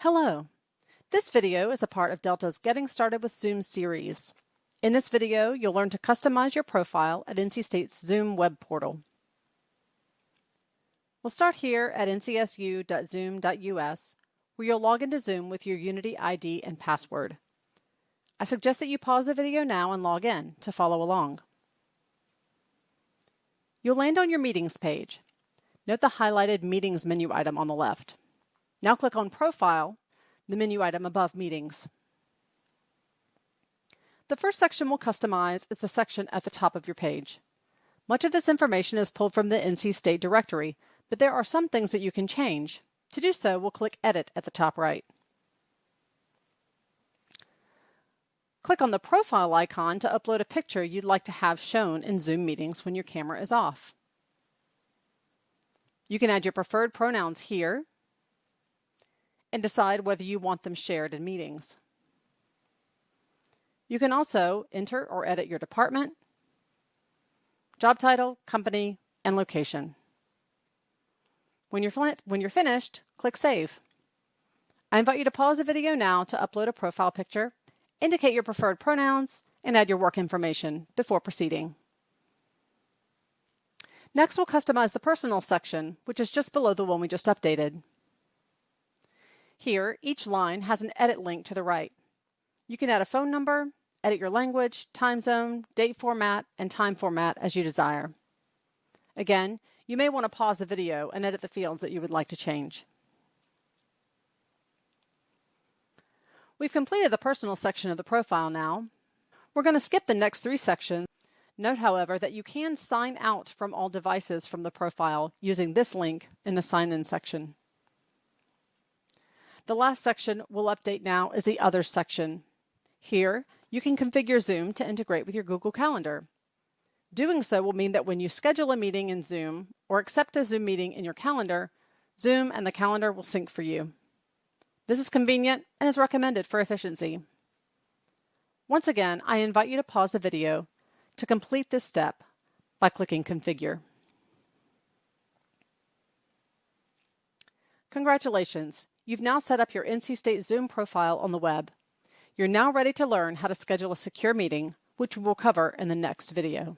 Hello. This video is a part of Delta's Getting Started with Zoom series. In this video, you'll learn to customize your profile at NC State's Zoom web portal. We'll start here at ncsu.zoom.us, where you'll log into Zoom with your Unity ID and password. I suggest that you pause the video now and log in to follow along. You'll land on your Meetings page. Note the highlighted Meetings menu item on the left. Now click on Profile, the menu item above Meetings. The first section we'll customize is the section at the top of your page. Much of this information is pulled from the NC State directory, but there are some things that you can change. To do so, we'll click Edit at the top right. Click on the profile icon to upload a picture you'd like to have shown in Zoom meetings when your camera is off. You can add your preferred pronouns here and decide whether you want them shared in meetings. You can also enter or edit your department, job title, company, and location. When you're, when you're finished, click Save. I invite you to pause the video now to upload a profile picture, indicate your preferred pronouns, and add your work information before proceeding. Next, we'll customize the personal section, which is just below the one we just updated. Here, each line has an edit link to the right. You can add a phone number, edit your language, time zone, date format, and time format as you desire. Again, you may want to pause the video and edit the fields that you would like to change. We've completed the personal section of the profile now. We're going to skip the next three sections. Note, however, that you can sign out from all devices from the profile using this link in the sign-in section. The last section we'll update now is the Other section. Here, you can configure Zoom to integrate with your Google Calendar. Doing so will mean that when you schedule a meeting in Zoom or accept a Zoom meeting in your calendar, Zoom and the calendar will sync for you. This is convenient and is recommended for efficiency. Once again, I invite you to pause the video to complete this step by clicking Configure. Congratulations! You've now set up your NC State Zoom profile on the web. You're now ready to learn how to schedule a secure meeting, which we will cover in the next video.